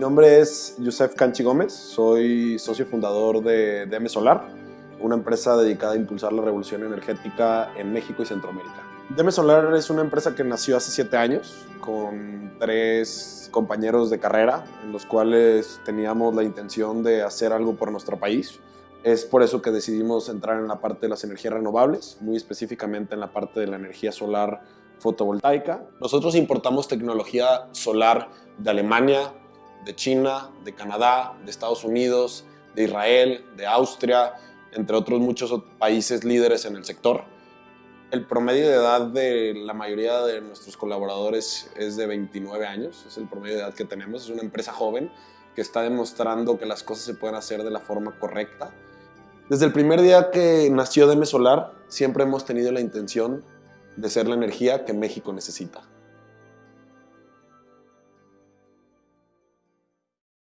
nombre es Yusef Canchi Gómez, soy socio fundador de DM Solar, una empresa dedicada a impulsar la revolución energética en México y Centroamérica. DM Solar es una empresa que nació hace siete años con tres compañeros de carrera en los cuales teníamos la intención de hacer algo por nuestro país. Es por eso que decidimos entrar en la parte de las energías renovables, muy específicamente en la parte de la energía solar fotovoltaica. Nosotros importamos tecnología solar de Alemania, de China, de Canadá, de Estados Unidos, de Israel, de Austria, entre otros muchos países líderes en el sector. El promedio de edad de la mayoría de nuestros colaboradores es de 29 años, es el promedio de edad que tenemos, es una empresa joven que está demostrando que las cosas se pueden hacer de la forma correcta. Desde el primer día que nació DM Solar, siempre hemos tenido la intención de ser la energía que México necesita.